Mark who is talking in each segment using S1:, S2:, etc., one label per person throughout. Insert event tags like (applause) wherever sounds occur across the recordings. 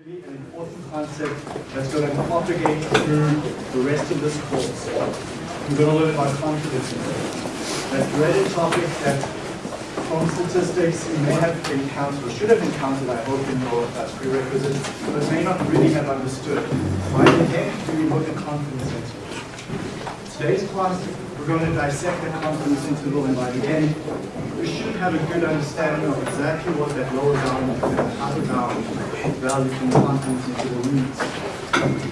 S1: really an important concept that's going to propagate through the rest of this course. We're going to learn about confidence. That dreaded topic that from statistics you may have encountered, or should have encountered, I hope, in your uh, prerequisites, but may not really have understood. Why the heck do we look at confidence intervals? Today's class, we're going to dissect the confidence interval, and by the end, we should have a good understanding of exactly what that lower bound and upper bound value from the confidence interval means.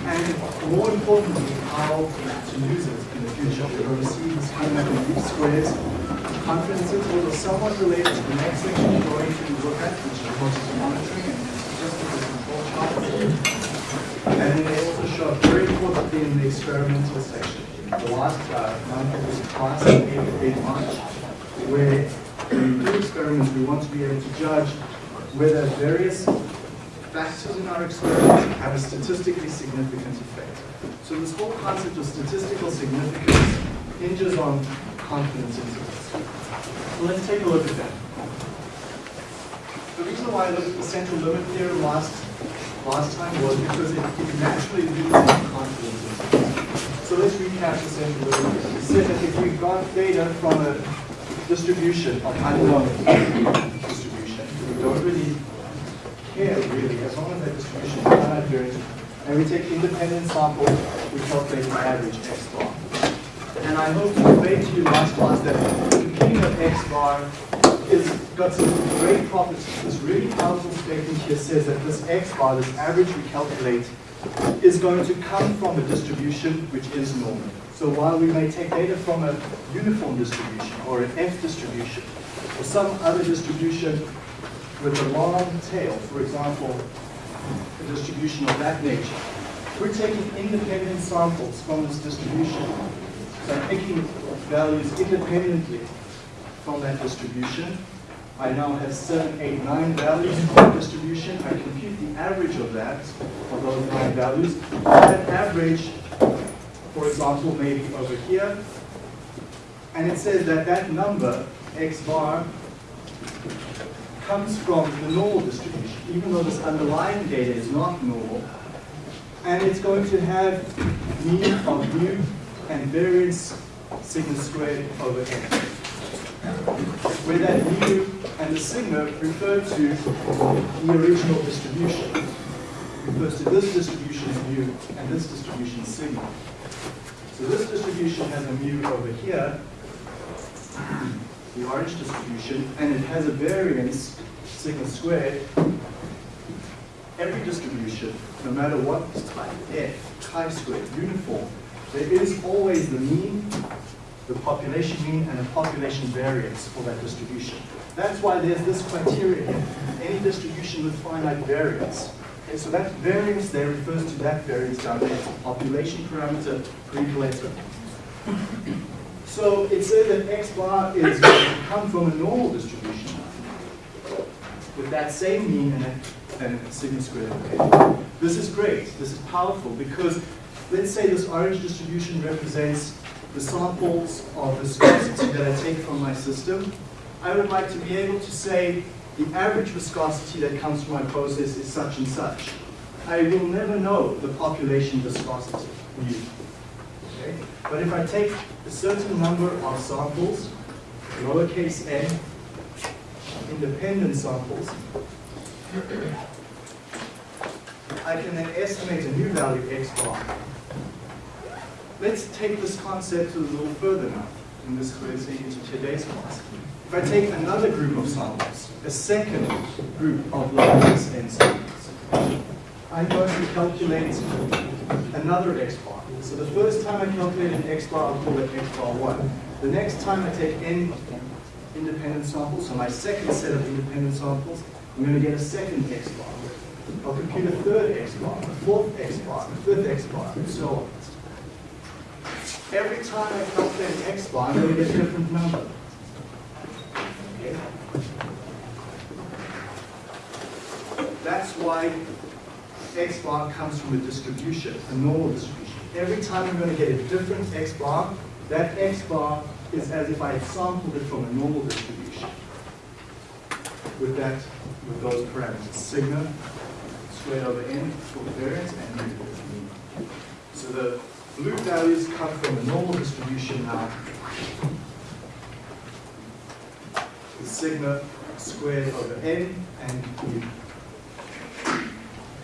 S1: And more importantly, how to use it in the future. We're going to see this coming up in least squares. Confidence intervals are somewhat related to the next section we're going to look at, which is process monitoring and statistical control charts. And they also show up very importantly in the experimental section. The last uh, month of this class, 8 March, where we do experiments, we want to be able to judge whether various factors in our experiments have a statistically significant effect. So this whole concept of statistical significance hinges on confidence intervals. So let's take a look at that. The reason why I looked at the central limit theorem last, last time was because it, it naturally leads to confidence intervals. So let's recap theorem. We said that if we got data from a distribution of unknown distribution, we don't really care really, as long as that distribution is finite variance, and we take independent samples, we calculate the average x bar. And I hope to convey to you last class that beginning of x bar is got some great properties. This really powerful statement here says that this x bar, this average we calculate, is going to come from a distribution which is normal. So while we may take data from a uniform distribution or an F distribution or some other distribution with a long tail, for example, a distribution of that nature, we're taking independent samples from this distribution. So I'm picking values independently from that distribution. I now have seven, eight, nine values from that distribution. I compute the average of that, of those nine values. That average for example, maybe over here. And it says that that number, x bar, comes from the normal distribution, even though this underlying data is not normal. And it's going to have mean of mu and variance sigma squared over n. Where that mu and the sigma refer to the original distribution. Refers to this distribution is mu and this distribution is sigma. So this distribution has a mu over here, the orange distribution, and it has a variance, sigma squared. Every distribution, no matter what type, f, chi-squared, uniform, there is always the mean, the population mean, and the population variance for that distribution. That's why there's this criteria here. Any distribution with finite variance Okay, so that variance there refers to that variance down a population parameter pre-later. So it says that x bar is going to come from a normal distribution with that same mean and, and sigma squared. Okay. This is great. This is powerful because let's say this orange distribution represents the samples of viscosity that I take from my system. I would like to be able to say the average viscosity that comes from my process is such and such. I will never know the population viscosity. Okay? But if I take a certain number of samples, lowercase n, independent samples, I can then estimate a new value x bar. Let's take this concept a little further now in this into today's class. If I take another group of samples, a second group of lowercase n samples, I'm going to calculate another x bar. So the first time I calculate an x bar, I'll call it x bar 1. The next time I take n independent samples, so my second set of independent samples, I'm going to get a second x bar. I'll compute a third x bar, a fourth x bar, a fifth x bar, and so on. Every time I calculate an x bar, to get a different number. Okay? That's why x bar comes from a distribution, a normal distribution. Every time I'm going to get a different x bar, that x bar is as if I had sampled it from a normal distribution with that, with those parameters, sigma squared over n for variance and mean. So the blue values come from a normal distribution now. The sigma squared over n and u.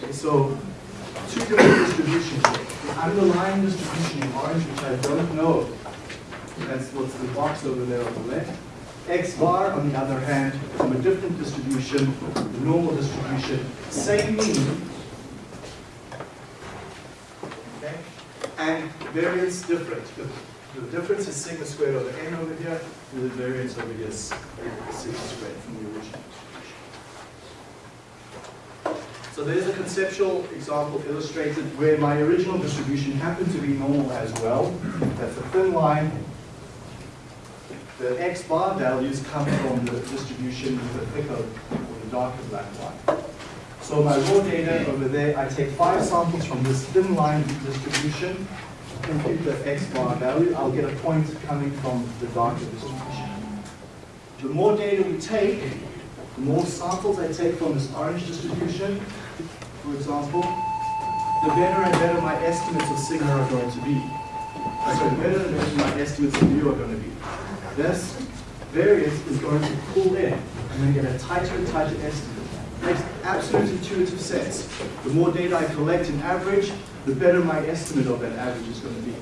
S1: Okay, so two different distributions. The underlying distribution in orange, which I don't know, that's what's the box over there on the left. X bar, on the other hand, from a different distribution, the normal distribution, same mean, okay, and variance different. The, the difference is sigma squared over n over here, and the variance over here is sigma squared from the original. So there's a conceptual example illustrated where my original distribution happened to be normal as well. That's a thin line. The x bar values come from the distribution with the thicker or the darker black line. So my raw data over there, I take five samples from this thin line distribution, compute the x bar value, I'll get a point coming from the darker distribution. The more data we take, the more samples I take from this orange distribution, for example, the better and better my estimates of sigma are going to be. So the better and better my estimates of mu are going to be. This variance is going to pull in. Going to get a tighter and tighter estimate. Makes absolute intuitive sense. The more data I collect in average, the better my estimate of that average is going to be.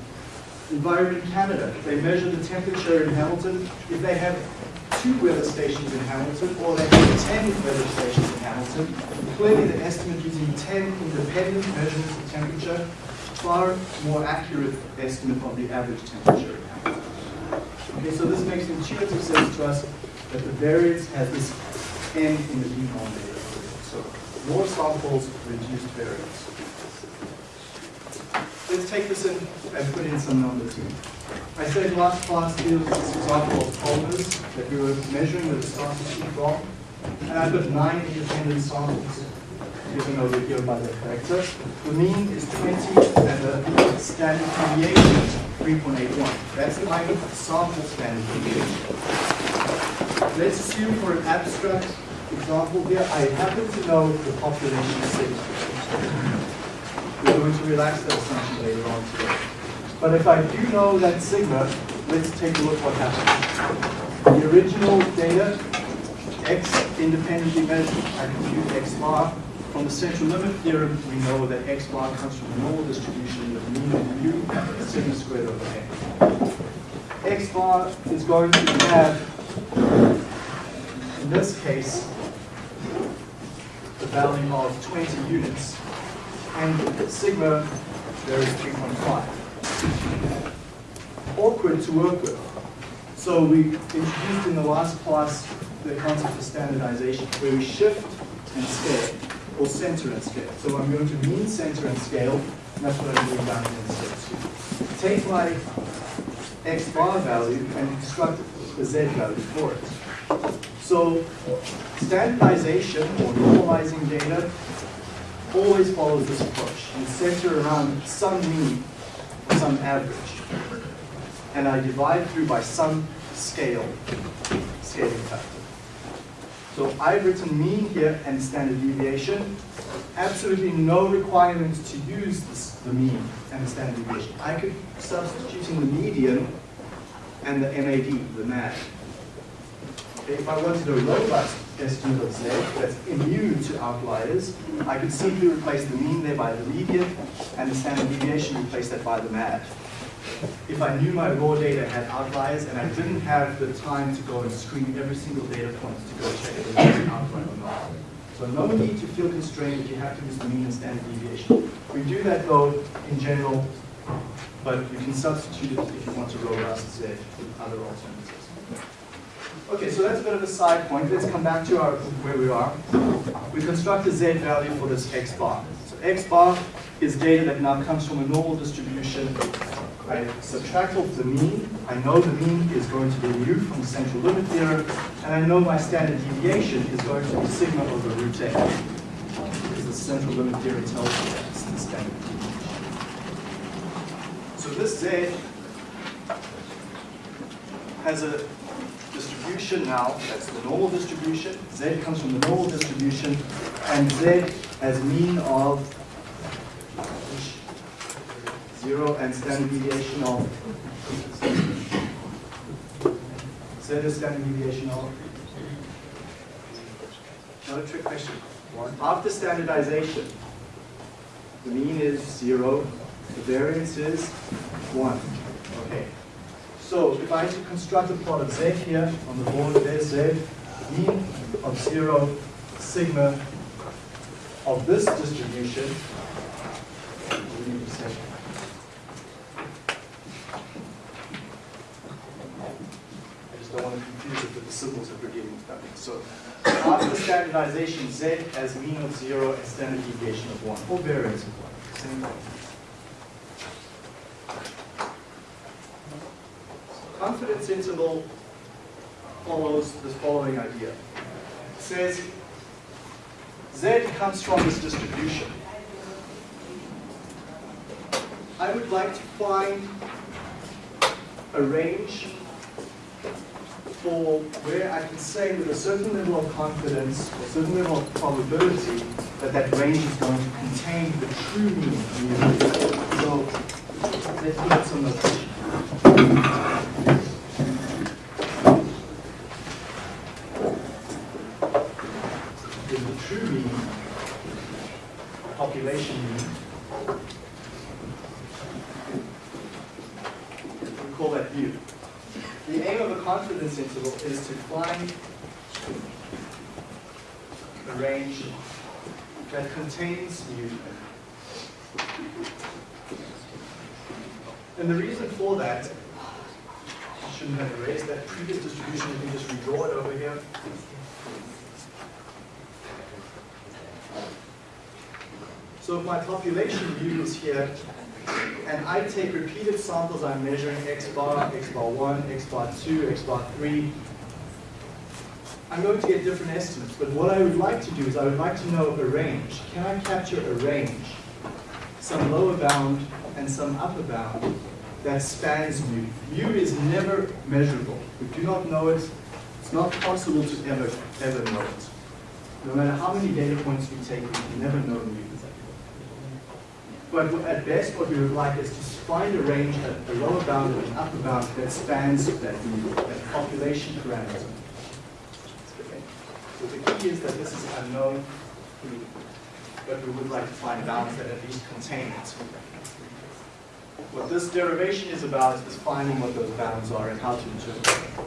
S1: Environment Canada, they measure the temperature in Hamilton. If they have two weather stations in Hamilton, or they have 10 weather stations in Hamilton, clearly the estimate using 10 independent measurements of temperature, far more accurate estimate of the average temperature in Hamilton. Okay, so this makes intuitive sense to us that the variance has this n in the denominator. More samples, reduced variance. Let's take this in and put in some numbers here. I said last class here was this example of polymers that we were measuring with the starting sheet from. And I've got nine independent samples given over here by the factor. The mean is 20 and the standard deviation is 3.81. That's the kind of sample standard deviation. Let's assume for an abstract example here, I happen to know the population sigma. We're going to relax that assumption later on today. But if I do know that sigma, let's take a look what happens. The original data, x independently measured, I compute x bar. From the central limit theorem, we know that x bar comes from the normal distribution of mean of u, sigma squared over n. x bar is going to have, in this case, the value of 20 units. And sigma, there is 3.5 awkward to work with. So we introduced in the last class the concept of standardization, where we shift and scale, or center and scale. So I'm going to mean, center, and scale, and that's what I'm doing down here in step two. Take my x bar value and construct the z value for it. So standardization, or normalizing data, always follows this approach. You center around some mean, some average and I divide through by some scale, scaling factor. So I've written mean here and standard deviation. Absolutely no requirement to use this, the mean and the standard deviation. I could substitute in the median and the MAD, the MAD. If I wanted a robust estimate of Z that's immune to outliers, I could simply replace the mean there by the median and the standard deviation replace that by the MAD if I knew my raw data had outliers and I didn't have the time to go and screen every single data point to go check if it was an outlier or not. So no need to feel constrained that you have to use the mean and standard deviation. We do that though in general, but you can substitute it if you want to robust Z with other alternatives. Okay, so that's a bit of a side point. Let's come back to our where we are. We construct a Z value for this X bar. So X bar is data that now comes from a normal distribution I subtract off the mean. I know the mean is going to be mu from the central limit theorem, and I know my standard deviation is going to be sigma over root a. Because the central limit theorem tells me that's the standard. So this z has a distribution now, that's the normal distribution. Z comes from the normal distribution, and Z as mean of zero and standard deviation of Z is standard deviation of not a trick question. After standardization, the mean is zero, the variance is one. Okay. So if I construct a of Z here on the board, there's Z, mean of zero, sigma of this distribution. I just don't want to confuse it with the symbols that we're dealing with. So after standardization, Z as mean of zero and standard deviation of one, or variance of one. Same thing. Confidence interval follows this following idea. It says Z comes from this distribution. I would like to find a range for where I can say with a certain level of confidence, a certain level of probability, that that range is going to contain the true mean. So let's look some notation. Is the true mean, population mean. We call that u. The aim of a confidence interval is to find a range that contains mu. And the reason for that, shouldn't have erased that previous distribution, you can just redraw it over here. So if my population u is here, and I take repeated samples, I'm measuring x bar, x bar 1, x bar 2, x bar 3. I'm going to get different estimates, but what I would like to do is I would like to know a range. Can I capture a range, some lower bound and some upper bound that spans mu? Mu is never measurable. We do not know it. It's not possible to ever, ever know it. No matter how many data points we take, we can never know mu. But at best, what we would like is to find a range, a, lower bound and an upper bound that spans that, mu, that population parameter. So the key is that this is unknown, but we would like to find bounds that at least contain it. What this derivation is about is finding what those bounds are and how to determine them.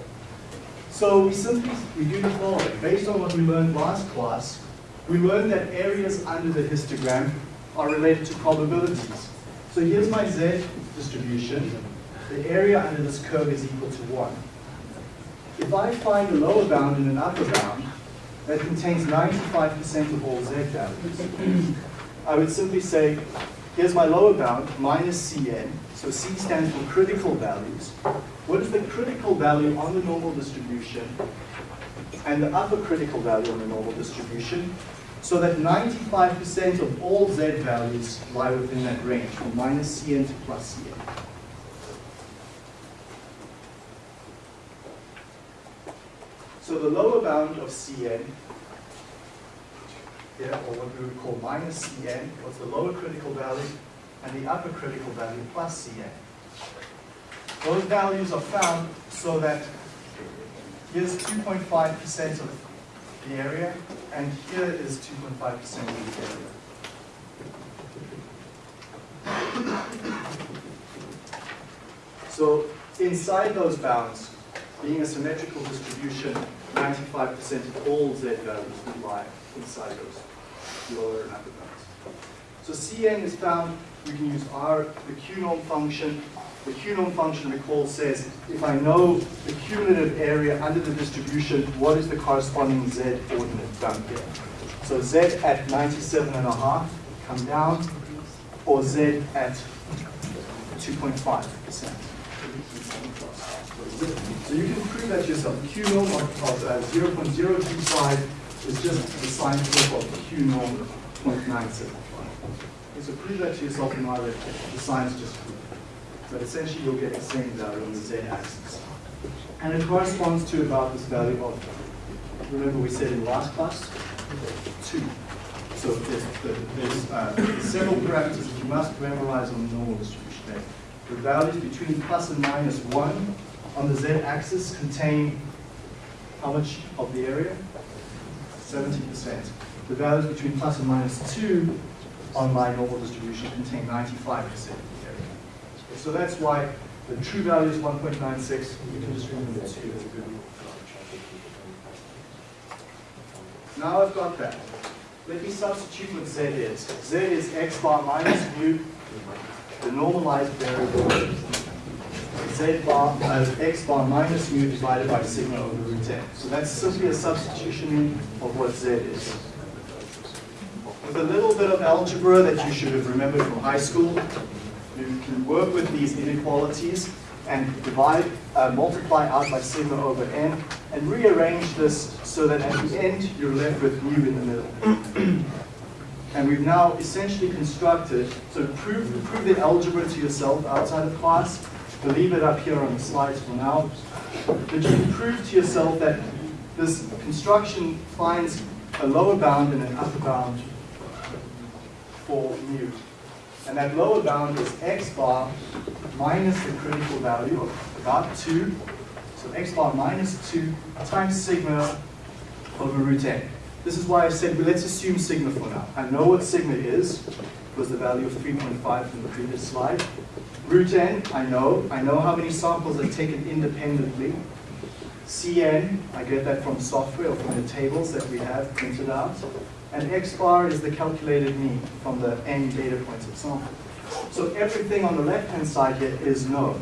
S1: So we simply we do the following. Based on what we learned last class, we learned that areas under the histogram are related to probabilities. So here's my Z distribution. The area under this curve is equal to 1. If I find a lower bound and an upper bound that contains 95% of all Z values, I would simply say, here's my lower bound, minus Cn. So C stands for critical values. What is the critical value on the normal distribution and the upper critical value on the normal distribution? so that 95% of all z values lie within that range, from minus cn to plus cn. So the lower bound of cn, here, or what we would call minus cn, was the lower critical value, and the upper critical value plus cn. Those values are found so that here's 2.5% of the area, and here is 2.5% of the area. So inside those bounds, being a symmetrical distribution, 95% of all z values would lie inside those lower and upper bounds. So Cn is found, we can use R, the Q-norm function. The Q-norm function, recall, says if I know the cumulative area under the distribution, what is the corresponding z ordinate down here? So z at 97 and a half, come down, or z at 2.5%. So you can prove that yourself. Q norm of, of uh, 0.025 is just the sine slope of Q norm 0.975. Okay, so prove that to yourself in either the signs just it. But essentially you'll get the same value on the z-axis. And it corresponds to about this value of, remember we said in last class, 2. So there's, there's uh, several parameters that you must memorize on the normal distribution. The values between plus and minus 1 on the z-axis contain how much of the area? 70%. The values between plus and minus 2 on my normal distribution contain 95% of the area. So that's why the true value is 1.96. You can just remove 2 as a good rule. Now I've got that. Let me substitute what z is. z is x bar minus mu, the normalized variable. Z bar as uh, x bar minus mu divided by sigma over root n. So that's simply a substitution of what z is. With a little bit of algebra that you should have remembered from high school, you can work with these inequalities and divide, uh, multiply out by sigma over n, and rearrange this so that at the end you're left with mu in the middle. (clears throat) and we've now essentially constructed, so prove, prove the algebra to yourself outside of class, we'll leave it up here on the slides for now, but you can prove to yourself that this construction finds a lower bound and an upper bound for mu. And that lower bound is x bar minus the critical value of about 2. So x bar minus 2 times sigma over root n. This is why I said, well, let's assume sigma for now. I know what sigma is, was the value of 3.5 from the previous slide. Root n, I know. I know how many samples are taken independently. Cn, I get that from software or from the tables that we have printed out. And x bar is the calculated mean from the n data points of sample. So everything on the left-hand side here is known.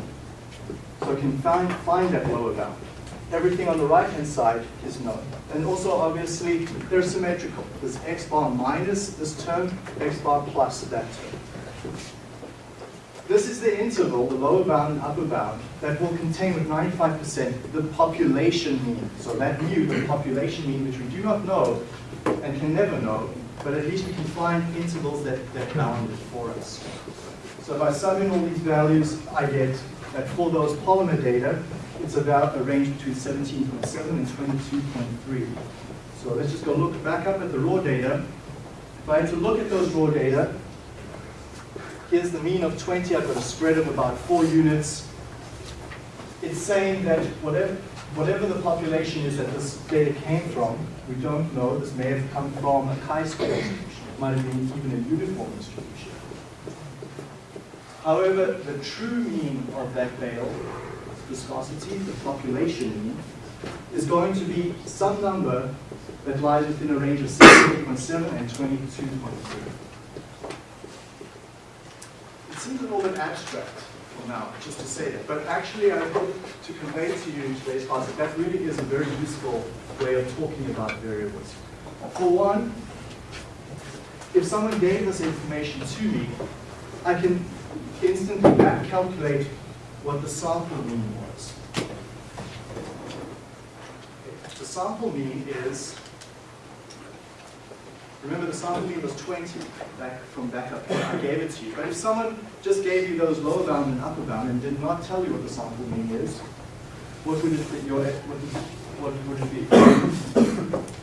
S1: So I can find, find that lower bound. Everything on the right-hand side is known. And also, obviously, they're symmetrical. This x bar minus this term, x bar plus that term. This is the interval, the lower bound and upper bound, that will contain with 95% the population mean. So that mu, the population mean, which we do not know, and can never know, but at least we can find intervals that, that bound it for us. So by summing all these values, I get that for those polymer data, it's about a range between 17.7 and 22.3. So let's just go look back up at the raw data. If I had to look at those raw data, here's the mean of 20, I've got a spread of about four units. It's saying that whatever, whatever the population is that this data came from, we don't know. This may have come from a chi-square distribution. It might have been even a uniform distribution. However, the true mean of that bale, viscosity, the population is going to be some number that lies within a range of 16.7 and 22.3. It seems a little bit abstract for now, just to say that. But actually, I hope to convey to you in today's class that that really is a very useful way of talking about variables. For one, if someone gave this information to me, I can instantly back calculate what the sample mean was. The sample mean is Remember the sample mean was 20 back from back up. I gave it to you. But if someone just gave you those lower bound and upper bound and did not tell you what the sample mean is, what would it be? Your, what would it be? (coughs)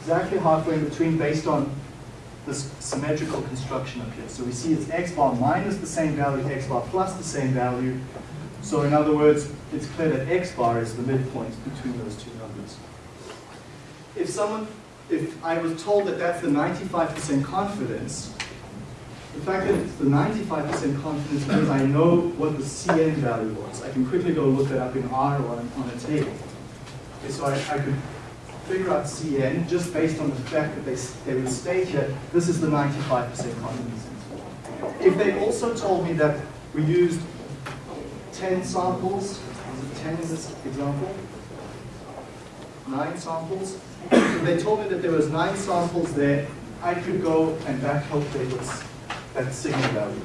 S1: exactly halfway in between based on this symmetrical construction up here. So we see it's x bar minus the same value, x bar plus the same value. So in other words, it's clear that x bar is the midpoint between those two numbers. If someone if I was told that that's the 95% confidence, the fact that it's the 95% confidence means I know what the CN value was. I can quickly go look it up in R or on, on a table. Okay, so I, I could figure out CN just based on the fact that they, they would state here, this is the 95% confidence interval. If they also told me that we used 10 samples, 10 in this example, nine samples, they told me that there was nine samples there. I could go and back calculate that sigma value.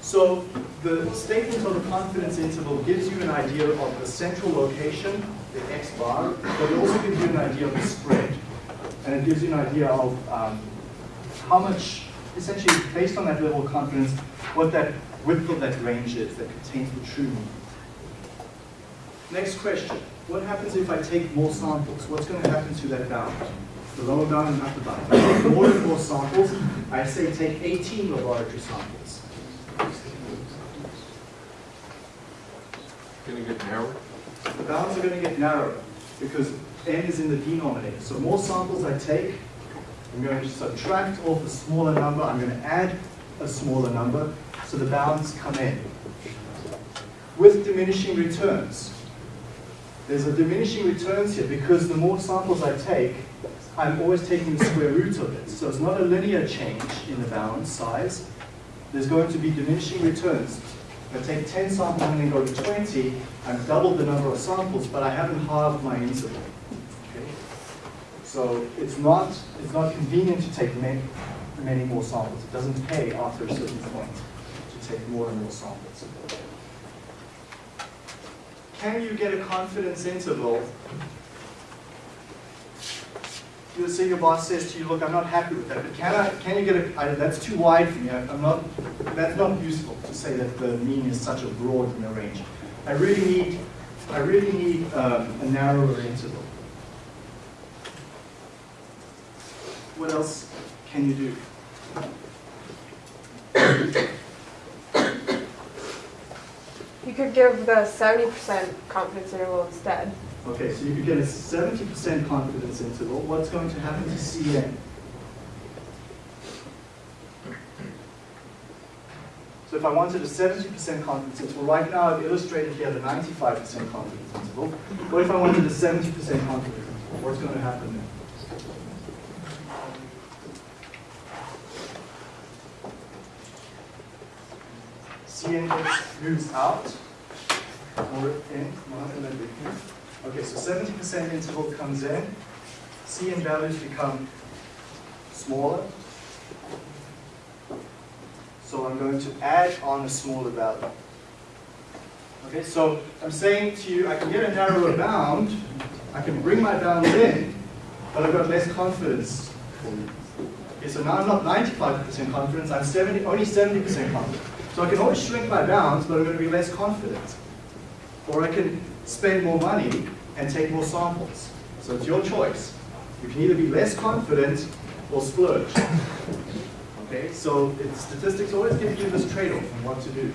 S1: So the statement of the confidence interval gives you an idea of the central location, the x bar, but it also gives you an idea of the spread. And it gives you an idea of um, how much, essentially based on that level of confidence, what that width of that range is that contains the true mean. Next question. What happens if I take more samples? What's going to happen to that bound? the lower bound and upper bound. If I take more and more samples, I say take 18 laboratory samples.
S2: Gonna get narrower?
S1: The bounds are going to get narrower because n is in the denominator. So more samples I take, I'm going to subtract off a smaller number, I'm going to add a smaller number, so the bounds come in. With diminishing returns, there's a diminishing returns here because the more samples I take, I'm always taking the square root of it. So it's not a linear change in the bound size. There's going to be diminishing returns. I take 10 samples and then go to 20, I've doubled the number of samples, but I haven't halved my interval. Okay? So it's not, it's not convenient to take many, many more samples. It doesn't pay after a certain point to take more and more samples. Can you get a confidence interval? You say your boss says to you, look, I'm not happy with that, but can I, can you get a, I, that's too wide for me, I- I'm not, that's not useful to say that the mean is such a broad you know, range. I really need, I really need um, a narrower interval. What else can you do?
S3: You could give the 70% confidence interval instead.
S1: Okay, so you get a 70% confidence interval. What's going to happen to Cn? So if I wanted a 70% confidence interval, right now I've illustrated here the 95% confidence interval. What if I wanted a 70% confidence interval? What's going to happen then? Cn moves out, or in, Okay, so 70% interval comes in, Cn values become smaller. So I'm going to add on a smaller value. Okay, so I'm saying to you, I can get a narrower bound, I can bring my bound in, but I've got less confidence. Okay, so now I'm not 95% confidence, I'm 70, only 70% confident. So I can always shrink my bounds, but I'm going to be less confident. Or I can spend more money and take more samples. So it's your choice. You can either be less confident or splurge. Okay, so it's, statistics always give you this trade-off on what to do.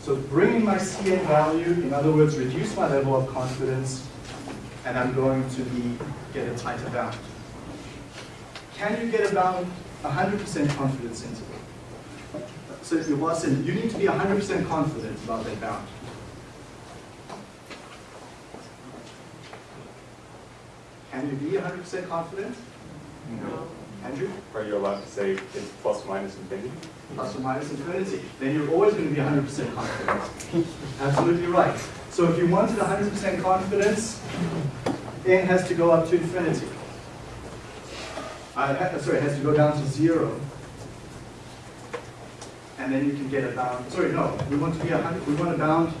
S1: So bringing my CN value, in other words, reduce my level of confidence, and I'm going to be get a tighter bound. Can you get a bound 100% confidence interval? So your boss said, you need to be 100% confident about that bound. Can you be 100% confident?
S4: No.
S1: Andrew?
S4: Are you allowed to say it's plus minus infinity?
S1: Plus or minus infinity. Then you're always going to be 100% confident. Absolutely right. So if you wanted 100% confidence, n has to go up to infinity. Uh, sorry, it has to go down to zero. And then you can get a bound. Sorry, no, we want to be 100, we want a bound.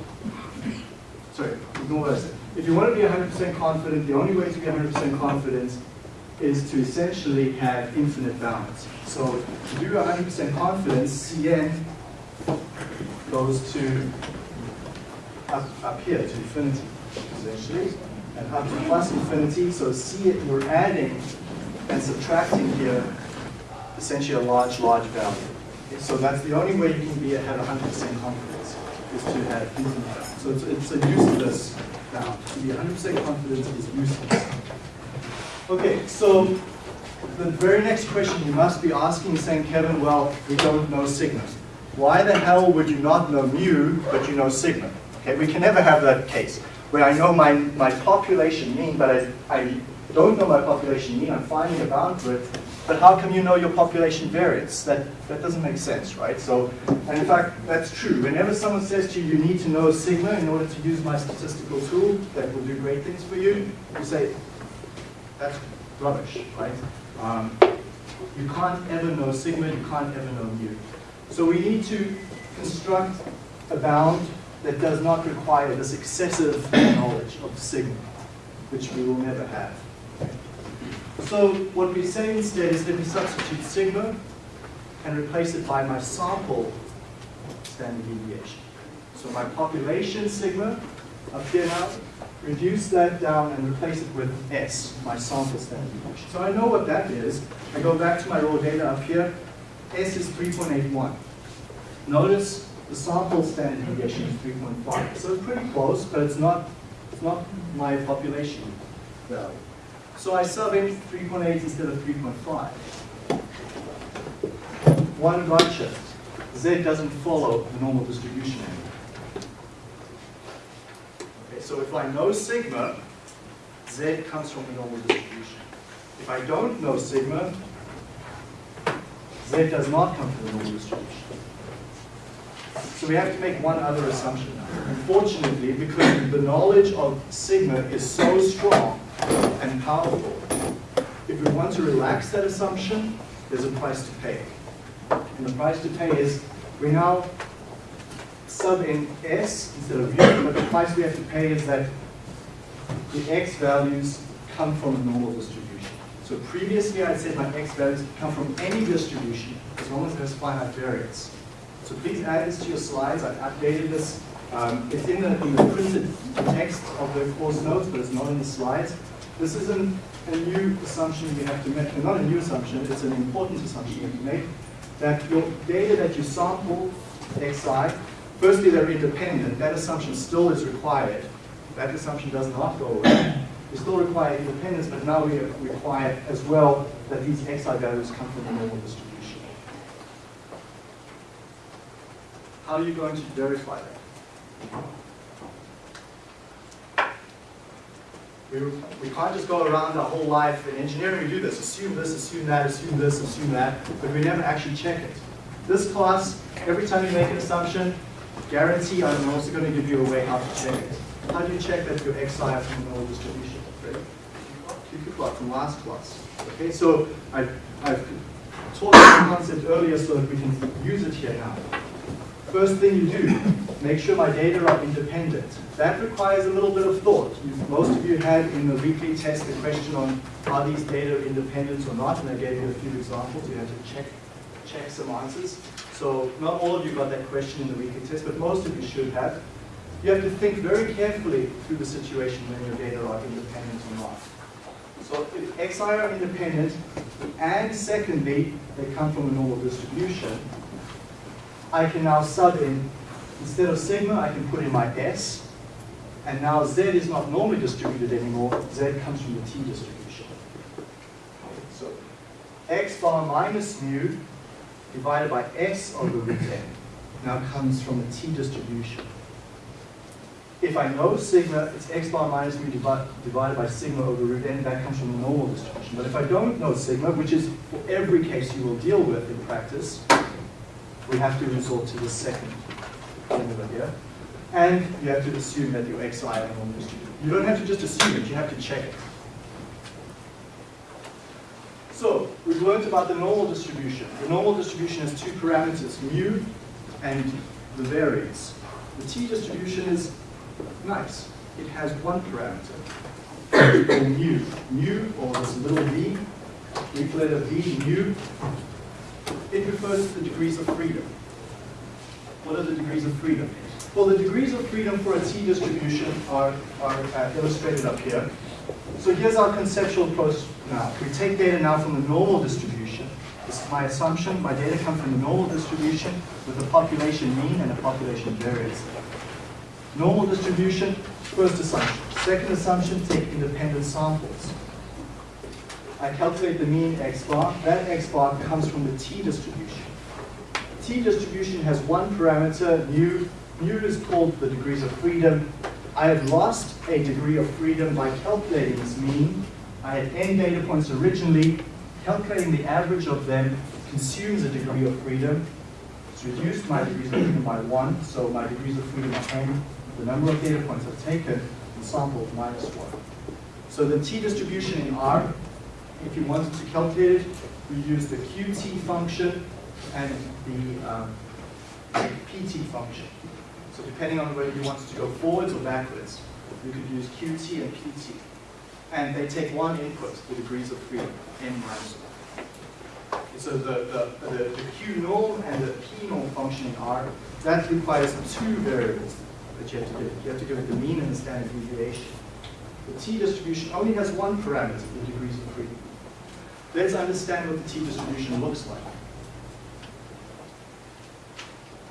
S1: Sorry, ignore what I said. If you want to be 100% confident, the only way to be 100% confident is to essentially have infinite bounds. So to do 100% confidence, Cn goes to up, up here to infinity, essentially, and up to plus infinity. So C, you're adding and subtracting here essentially a large, large value. So that's the only way you can be have 100% confidence is to have infinite bounds. So it's, it's a useless To be 100% confident is useless. Okay, so the very next question you must be asking is saying, Kevin, well, we don't know sigma. Why the hell would you not know mu, but you know sigma? Okay, we can never have that case where I know my, my population mean, but I, I don't know my population mean, I'm finding a bound it, but how come you know your population variance? That, that doesn't make sense, right? So, and in fact, that's true. Whenever someone says to you, you need to know sigma in order to use my statistical tool that will do great things for you, you say, that's rubbish, right? Um, you can't ever know sigma, you can't ever know mu. So we need to construct a bound that does not require this excessive knowledge of sigma, which we will never have. So what we say instead is let me substitute sigma and replace it by my sample standard deviation. So my population sigma up here now reduce that down and replace it with S, my sample standard deviation. So I know what that is. I go back to my raw data up here. S is 3.81. Notice the sample standard deviation is 3.5. So it's pretty close, but it's not, it's not my population value. So I sub in 3.8 instead of 3.5. One gotcha. Z doesn't follow the normal distribution anymore. Okay, so if I know sigma, Z comes from the normal distribution. If I don't know sigma, Z does not come from the normal distribution. So we have to make one other assumption now. Unfortunately, because the knowledge of sigma is so strong and powerful, if we want to relax that assumption, there's a price to pay. And the price to pay is we now sub in S instead of U, but the price we have to pay is that the X values come from a normal distribution. So previously I said my X values come from any distribution as long as there's finite variance. So please add this to your slides. I've updated this. Um, it's in the, in the printed text of the course notes, but it's not in the slides. This isn't a new assumption you have to make, not a new assumption, it's an important assumption you have to make, that your data that you sample, xi, firstly they're independent, that assumption still is required. That assumption does not go away. We still require independence, but now we require as well that these xi values come from the normal distribution. How are you going to verify that? We, we can't just go around our whole life in engineering, we do this, assume this, assume that, assume this, assume that, but we never actually check it. This class, every time you make an assumption, guarantee I'm also going to give you a way how to check it. How do you check that your xi is from the normal distribution? Ready? QQ plot from last class. Okay, so I, I've taught this concept earlier so that we can use it here now. First thing you do, make sure my data are independent. That requires a little bit of thought. Most of you had in the weekly test the question on are these data independent or not, and I gave you a few examples. You had to check, check some answers. So not all of you got that question in the weekly test, but most of you should have. You have to think very carefully through the situation when your data are independent or not. So if xi are independent, and secondly, they come from a normal distribution, I can now sub in, instead of sigma, I can put in my s, and now z is not normally distributed anymore, z comes from the t distribution. So x bar minus mu divided by s over root n now comes from the t distribution. If I know sigma, it's x bar minus mu divi divided by sigma over root n, that comes from the normal distribution. But if I don't know sigma, which is for every case you will deal with in practice, we have to resort to the second formula here. And you have to assume that your xi normal distributed. You don't have to just assume it, you have to check it. So, we've learned about the normal distribution. The normal distribution has two parameters, mu and the variance. The t-distribution is nice. It has one parameter, (coughs) called nu. Nu, or this little v, Greek letter v, nu, it refers to the degrees of freedom. What are the degrees of freedom? Well, the degrees of freedom for a t-distribution are, are uh, illustrated up here. So here's our conceptual approach now. We take data now from the normal distribution. This is my assumption. My data come from the normal distribution with a population mean and a population variance. Normal distribution, first assumption. Second assumption, take independent samples. I calculate the mean x bar. That x bar comes from the t distribution. T distribution has one parameter, nu. Nu is called the degrees of freedom. I have lost a degree of freedom by calculating this mean. I had n data points originally. Calculating the average of them consumes a degree of freedom. It's reduced my degrees of freedom by one, so my degrees of freedom are n, the number of data points I've taken, and sampled minus one. So the t distribution in R if you wanted to calculate it, we use the qt function and the um, pt function. So depending on whether you wanted to go forwards or backwards, you could use qt and pt. And they take one input, the degrees of freedom, n minus 1. So the, the, the, the q norm and the p norm function in R, that requires two variables that you have to give. You have to give it the mean and the standard deviation. The t distribution only has one parameter, the degrees of. Let's understand what the t distribution looks like.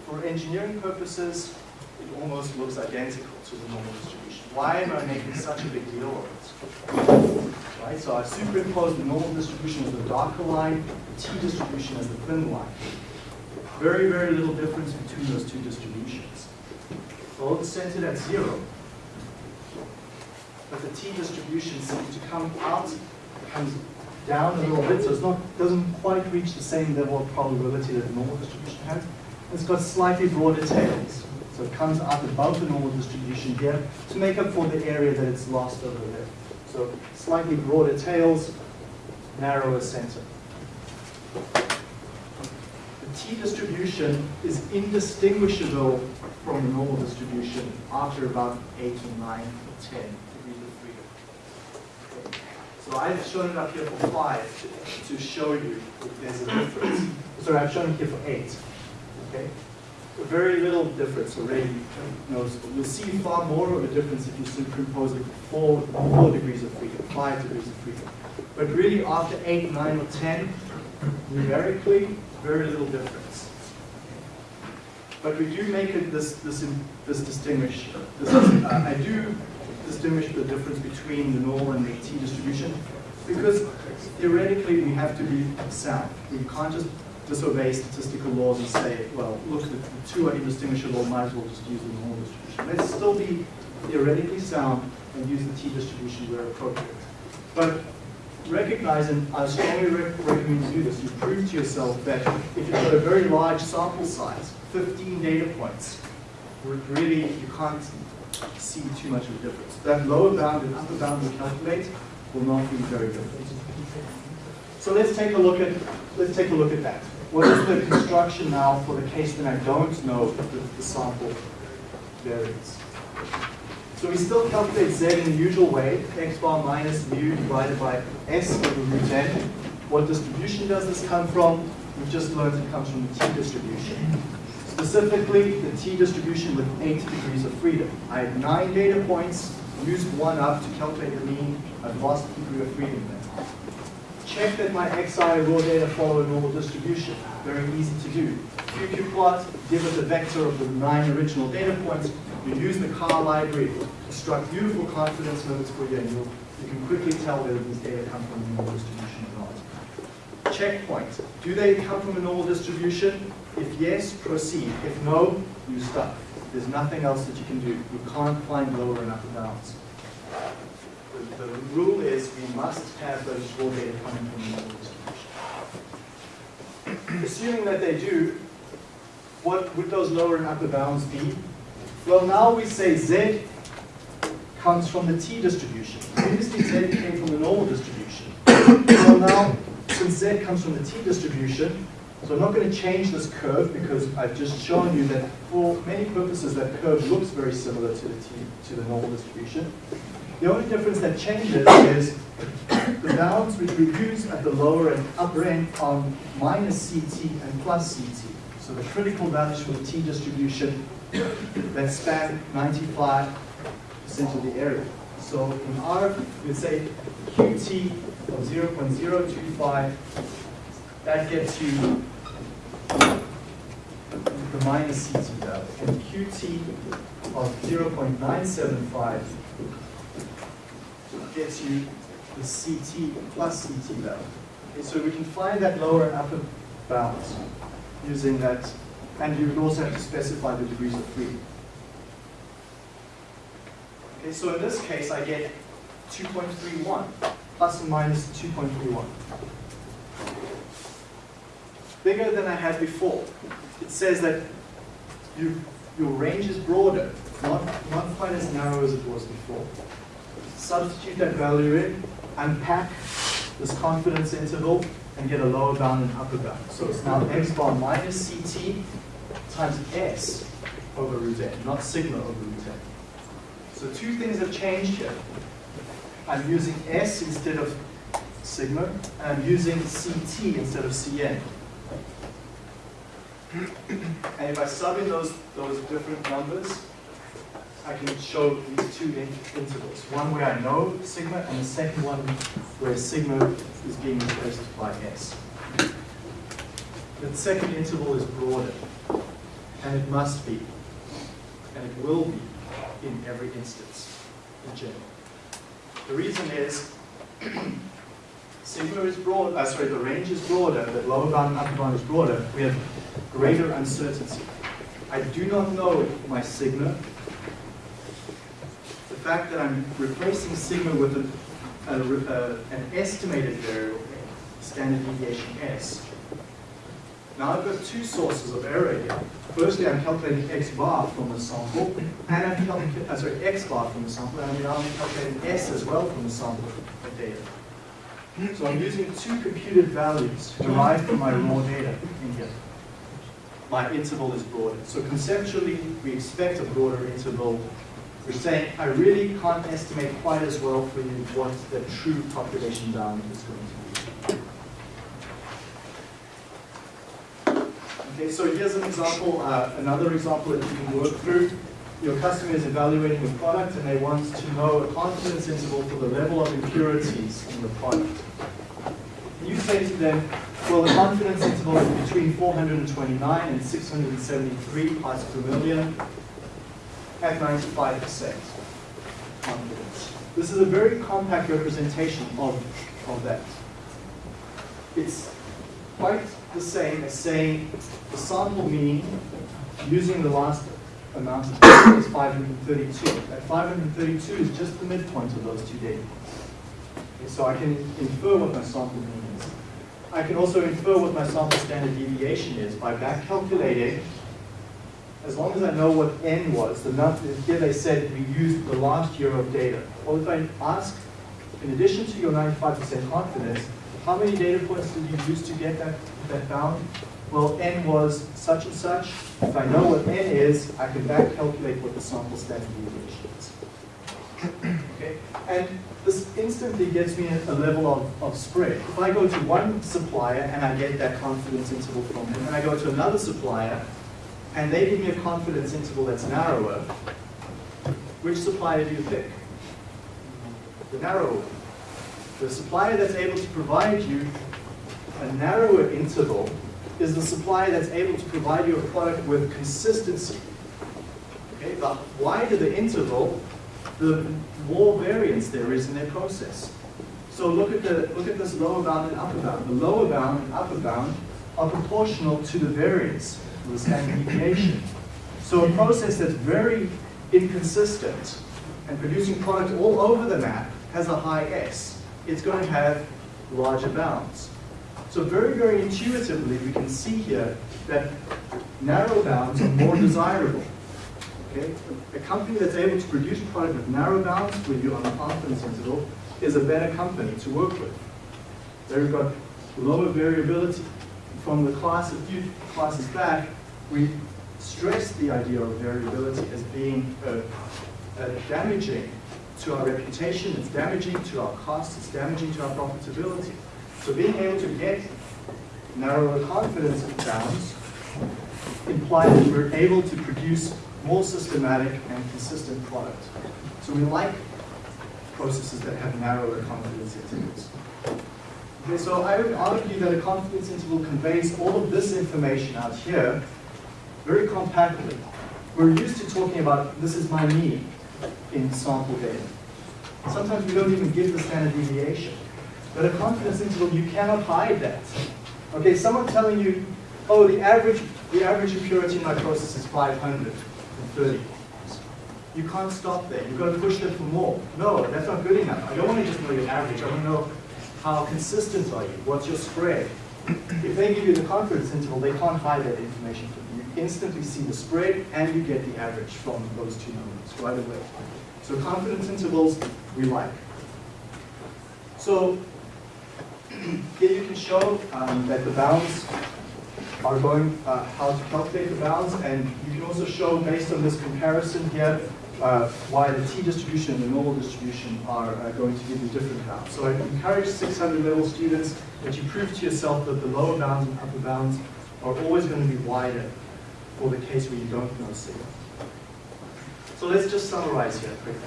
S1: For engineering purposes, it almost looks identical to the normal distribution. Why am I making such a big deal of it? Right, so I've superimposed the normal distribution as the darker line, the t distribution as the thin line. Very, very little difference between those two distributions. Both centered at zero. But the t distribution seems to come out, comes down a little bit, so it's not, doesn't quite reach the same level of probability that the normal distribution has. It's got slightly broader tails. So it comes out above the normal distribution here to make up for the area that it's lost over there. So slightly broader tails, narrower center. The t distribution is indistinguishable from the normal distribution after about 8 or 9 or 10 degrees of freedom. Okay. So I've shown it up here for 5 to, show you if there's a difference. Sorry, I've shown it here for 8. Okay? very little difference already. You'll see far more of a difference if you superimpose it four, four degrees of freedom, five degrees of freedom. But really after eight, nine, or 10, numerically, very little difference. But we do make it this, this, this distinguish, this, uh, I do distinguish the difference between the normal and the t distribution because theoretically we have to be sound. We can't just disobey statistical laws and say, well, look, the, two are indistinguishable, might as well just use the normal distribution. Let's still be theoretically sound and use the t-distribution where appropriate. But recognize, and I strongly rec recommend you do this, you prove to yourself that if you've got a very large sample size, 15 data points, really you can't see too much of a difference. That lower bound and upper bound we calculate will not be very different. So let's take a look at let's take a look at that. What is the construction now for the case that I don't know the, the sample variance? So we still calculate z in the usual way, x bar minus mu divided by s over root n. What distribution does this come from? We've just learned it comes from the t distribution. Specifically, the t distribution with 8 degrees of freedom. I have 9 data points, used one up to calculate the mean, I've lost a degree of freedom there. Check that my xi raw data follow a normal distribution. Very easy to do. QQ plot, give it the vector of the nine original data points. You use the car library construct beautiful confidence limits for you, and you'll, you can quickly tell whether these data come from a normal distribution or not. Checkpoint. Do they come from a normal distribution? If yes, proceed. If no, you stop. There's nothing else that you can do. You can't find lower and upper bounds. The, the rule is we must have those raw data coming from the normal distribution. Assuming that they do, what would those lower and upper bounds be? Well, now we say z comes from the t distribution. Previously, z came from the normal distribution. Well, now, since z comes from the t distribution, so I'm not going to change this curve because I've just shown you that for many purposes that curve looks very similar to the t to the normal distribution. The only difference that changes is the bounds which we use at the lower and upper end are minus CT and plus CT. So the critical values for the T distribution that span 95% of the area. So in R, we'd say QT of 0.025, that gets you minus CT value. And QT of 0.975 gets you the CT plus CT value. Okay, so we can find that lower and upper bounds using that, and you would also have to specify the degrees of freedom. Okay, so in this case, I get 2.31 plus or minus 2.31. Bigger than I had before. It says that you, your range is broader, not, not quite as narrow as it was before substitute that value in, unpack this confidence interval, and get a lower bound and upper bound. So it's now x bar minus ct times s over root n, not sigma over root n. So two things have changed here. I'm using s instead of sigma, and I'm using ct instead of cn. And if I sub in those, those different numbers, I can show these two in- intervals. One where I know sigma, and the second one where sigma is being replaced by s. The second interval is broader, and it must be, and it will be in every instance in general. The reason is (clears throat) sigma is broad, uh, sorry, the range is broader, the lower bound and upper bound is broader, we have greater uncertainty. I do not know my sigma. The fact that I'm replacing sigma with an, a, uh, an estimated variable, standard deviation s. Now I've got two sources of error here. Firstly, I'm calculating x bar from the sample, and I'm calculating, uh, sorry, x bar from the sample, and I'm calculating s as well from the sample of data. So I'm using two computed values derived from my raw data in here. My interval is broader. So conceptually, we expect a broader interval. We're saying, I really can't estimate quite as well for you what the true population bound is going to be. Okay, so here's an example, uh, another example that you can work through. Your customer is evaluating the product and they want to know a confidence interval for the level of impurities in the product. You say to them, well, the confidence interval is between 429 and 673 parts per million at 95% confidence. This is a very compact representation of, of that. It's quite the same as saying the sample mean using the last amount of is 532. That 532 is just the midpoint of those two data points. Okay, so I can infer what my sample mean is. I can also infer what my sample standard deviation is by back calculating, as long as I know what n was, the number, here they said we used the last year of data. Well, if I ask, in addition to your 95% confidence, how many data points did you use to get that, that bound? Well, n was such and such. If I know what n is, I can back calculate what the sample standard deviation is. Okay? And this instantly gets me a, level of, of spread. If I go to one supplier and I get that confidence interval from him, and I go to another supplier and they give me a confidence interval that's narrower, which supplier do you pick? The narrower one. The supplier that's able to provide you a narrower interval is the supplier that's able to provide you a product with consistency. Okay, the wider the interval, the more variance there is in their process. So look at the look at this lower bound and upper bound. The lower bound and upper bound are proportional to the variance, to the standard deviation. So a process that's very inconsistent and producing product all over the map has a high S. It's going to have larger bounds. So very, very intuitively, we can see here that narrow bounds are more desirable. Okay? A company that's able to produce a product with narrow bounds with you on a confidence interval is a better company to work with. They've got lower variability. From the class, a few classes back, we stressed the idea of variability as being damaging to our reputation, it's damaging to our costs, it's damaging to our profitability. So being able to get narrower confidence bounds implies that we're able to produce more systematic and consistent product. So we like processes that have narrower confidence intervals. Okay, so I would argue that a confidence interval conveys all of this information out here very compactly. We're used to talking about this is my mean in sample data. Sometimes we don't even give the standard deviation. But a confidence interval, you cannot hide that. Okay, someone telling you, oh, the average, the average impurity in my process is 530. You can't stop there. You've got to push them for more. No, that's not good enough. I don't want to just know your average. I want to know how consistent are you? What's your spread? If they give you the confidence interval, they can't hide that information from you. You instantly see the spread and you get the average from those two numbers right away. So confidence intervals, we like. So (clears throat) here you can show um, that the bounds are going, uh, how to calculate the bounds, and you can also show based on this comparison here uh, why the t-distribution and the normal distribution are uh, going to give you different bounds. So I encourage 600 level students that you prove to yourself that the lower bounds and upper bounds are always going to be wider for the case where you don't know sigma. So let's just summarize here quickly.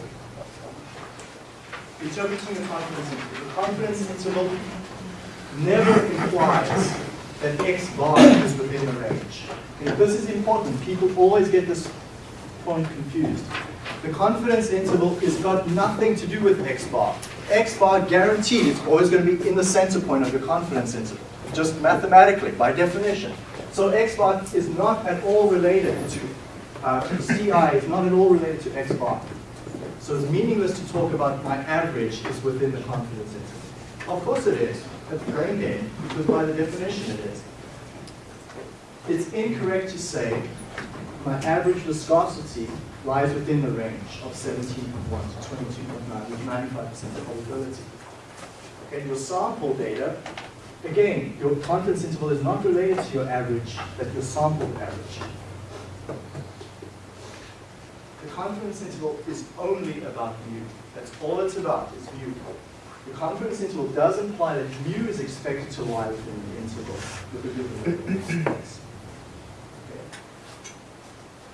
S1: Interpreting the confidence interval. The confidence interval never implies that x bar is within the range. This is important. People always get this point confused. The confidence interval has got nothing to do with x bar. x bar guaranteed it's always going to be in the center point of your confidence interval, just mathematically, by definition. So x bar is not at all related to, uh, CI is not at all related to x bar. So it's meaningless to talk about my average is within the confidence interval. Of course it is. That's brain because by the definition it is. It's incorrect to say my average viscosity lies within the range of 17.1 to 22.9 with 95% probability. Okay, your sample data, again, your confidence interval is not related to your average, that your sample average. The confidence interval is only about mu. That's all it's about, is mu. The confidence interval does imply that mu is expected to lie within the interval.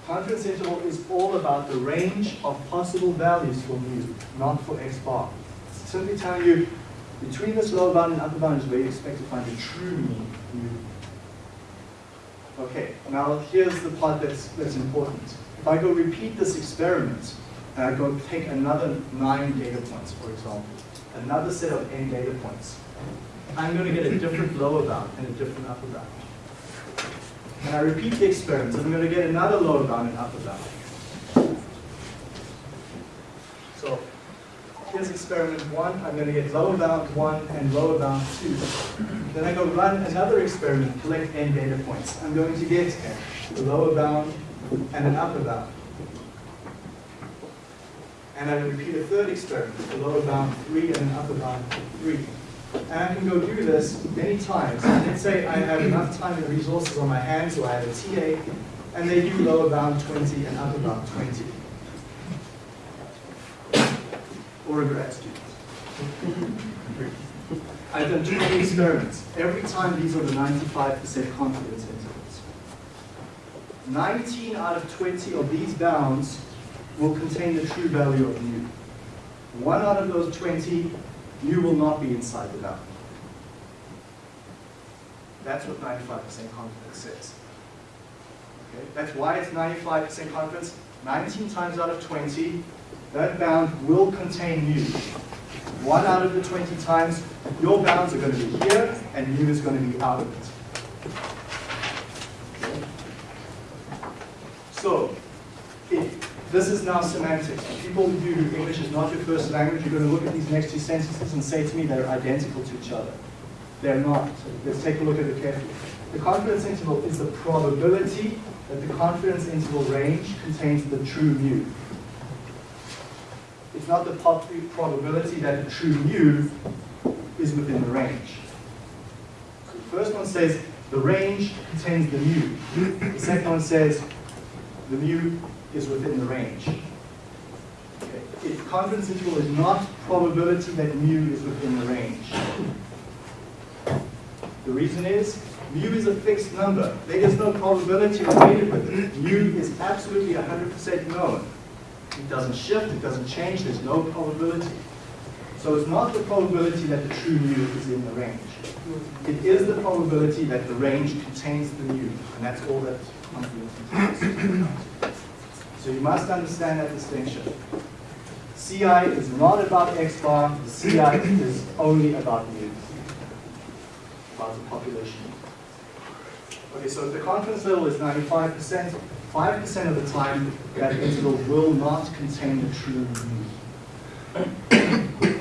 S1: Confidence interval is all about the range of possible values for mu, not for x bar. It's simply telling you between this lower bound and upper bound is where you expect to find the true mean mu. Okay, now here's the part that's, that's important. If I go repeat this experiment, and I go take another nine data points, for example, another set of n data points, I'm going to get a different lower bound and a different upper bound. And I repeat the experiment, I'm going to get another lower bound and upper bound. So here's experiment one, I'm going to get lower bound one and lower bound two. Then I go run another experiment, collect n data points. I'm going to get a lower bound and an upper bound. And I repeat a third experiment, a lower bound three and an upper bound three. And I can go do this many times. Let's say I have enough time and resources on my hands, or I have a TA, and they do lower bound 20 and upper bound 20. Or a grad student. I've done many experiments. Every time these are the 95% confidence intervals. 19 out of 20 of these bounds will contain the true value of mu. One out of those 20, mu will not be inside the bound. That's what 95% confidence says. Okay? That's why it's 95% confidence. 19 times out of 20, that bound will contain mu. One out of the 20 times, your bounds are going to be here, and mu is going to be out of it. So, if this is now semantics. People who English is not your first language, you're going to look at these next two sentences and say to me they're identical to each other. They're not. Let's take a look at it carefully. The confidence interval is the probability that the confidence interval range contains the true mu. It's not the probability that the true mu is within the range. So the first one says the range contains the mu. The second one says the mu is within the range. Okay. If confidence interval is not probability that mu is within the range. The reason is, mu is a fixed number. There is no probability related with it. Mu is absolutely 100% known. It doesn't shift, it doesn't change, there's no probability. So it's not the probability that the true mu is in the range. It is the probability that the range contains the mu, and that's all that confidence interval is. So you must understand that distinction. CI is not about X bar, CI is only about mu, about the population. Okay, so if the confidence level is 95%, 5% of the time that interval will not contain the true mu.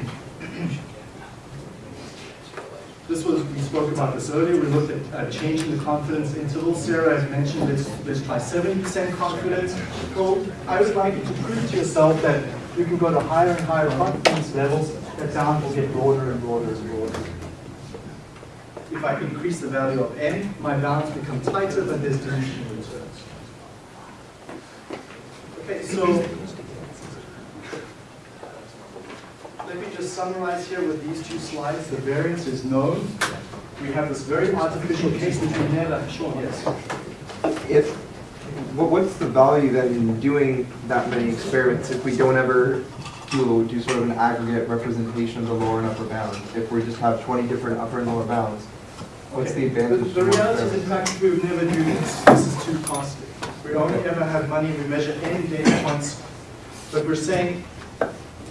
S1: This was, we spoke about this earlier, we looked at uh, changing the confidence interval. Sarah has mentioned let's, let's try 70% confidence. I would like you to prove to yourself that you can go to higher and higher confidence levels, that down will get broader and broader and broader. If I increase the value of n, my bounds become tighter, but there's diminishing returns. Okay, so let me just summarize here with these two slides. The variance is known. We have this very artificial case which we never, sure, yes.
S2: If what's the value then in doing that many experiments if we don't ever do, do sort of an aggregate representation of the lower and upper bounds? If we just have twenty different upper and lower bounds? What's the advantage?
S1: The
S2: to more
S1: reality is, in fact, we would never do this. This is too costly. We only ever have money, we measure n data points, but we're saying,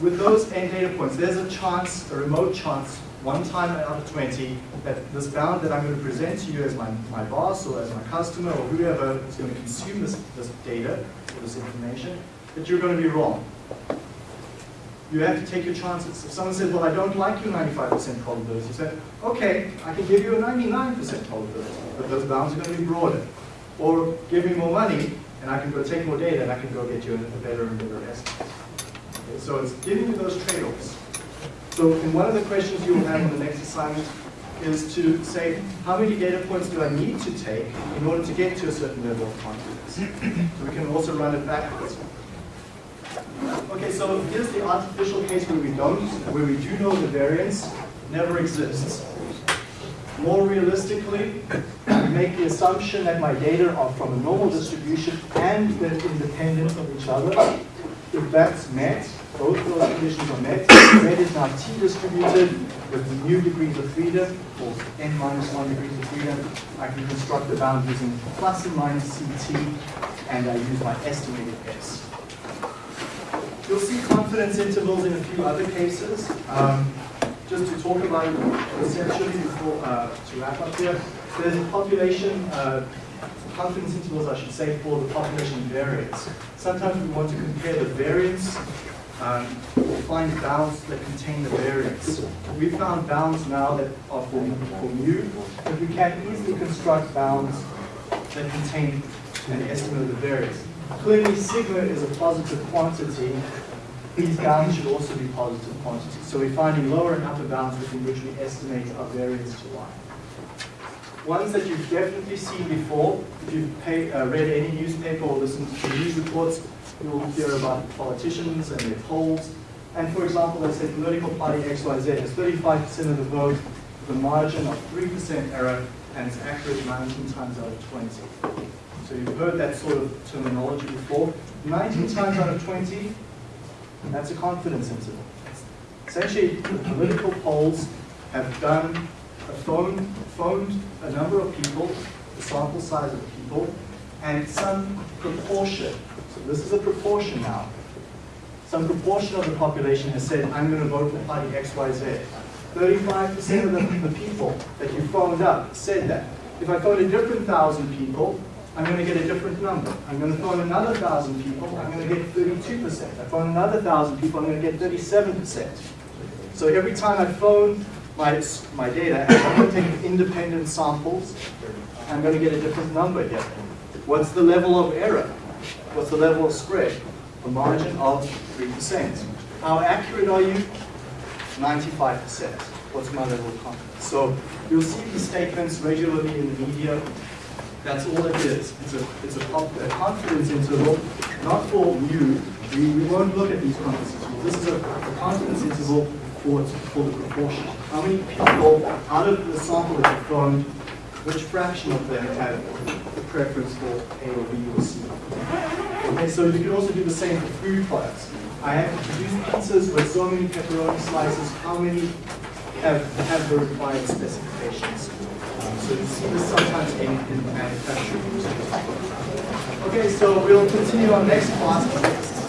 S1: with those n data points, there's a chance, a remote chance, one time out of 20, that this bound that I'm going to present to you as my, my boss or as my customer or whoever is going to consume this, this data, or this information, that you're going to be wrong. You have to take your chances. If someone says, well, I don't like your 95% probability, you say, okay, I can give you a 99% probability, but those bounds are going to be broader. Or give me more money, and I can go take more data, and I can go get you a better and better estimate. So it's giving you those trade-offs. So in one of the questions you will have on the next assignment is to say, how many data points do I need to take in order to get to a certain level of confidence? So we can also run it backwards. Okay, so here's the artificial case where we don't, where we do know the variance never exists. More realistically, we make the assumption that my data are from a normal distribution and they're independent of each other. If that's met, both of those conditions are met, Z is now T distributed with nu degrees of freedom, or n minus 1 degrees of freedom. I can construct the bound using plus and minus CT, and I use my estimated S. You'll see confidence intervals in a few other cases. Um, just to talk about conceptually before, uh, to wrap up here, there's a population, uh, confidence intervals, I should say, for the population variance. Sometimes we want to compare the variance, um, or find bounds that contain the variance. We found bounds now that are for, for mu, but we can easily construct bounds that contain an estimate of the variance. Clearly, sigma is a positive quantity. These bounds should also be positive quantities. So we're finding lower and upper bounds within which we estimate our variance to lie. Ones that you've definitely seen before, if you've pay, uh, read any newspaper or listened to news reports, you'll hear about politicians and their polls. And for example, let's say political party XYZ has 35% of the vote with a margin of 3% error and it's accurate 19 times out of 20. So you've heard that sort of terminology before. 19 times out of 20, that's a confidence interval. Essentially, political polls have done, have phoned, phoned a number of people, the sample size of people, and some proportion, so this is a proportion now, some proportion of the population has said, I'm going to vote for party XYZ. 35% of the people that you phoned up said that. If I phone a different thousand people, I'm going to get a different number. I'm going to phone another thousand people, I'm going to get 32%. I phone another thousand people, I'm going to get 37%. So every time I phone my, my data, I'm going to take independent samples, I'm going to get a different number here. What's the level of error? What's the level of spread? A margin of 3%. How accurate are you? 95%. What's my level of confidence? So you'll see these statements regularly in the media. That's all it is. It's a, it's a, a confidence interval, not for mu. We, we won't look at these confidence intervals. This is a, a confidence interval for, for the proportion. How many people out of the sample that you found, which fraction of them had a preference for A or B or C? Okay, so you can also do the same for food products. I have to produce pizzas with so many pepperoni slices, how many have, have the required specifications? So you see this sometimes in, in manufacturing. Okay, so we'll continue our next class.